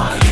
my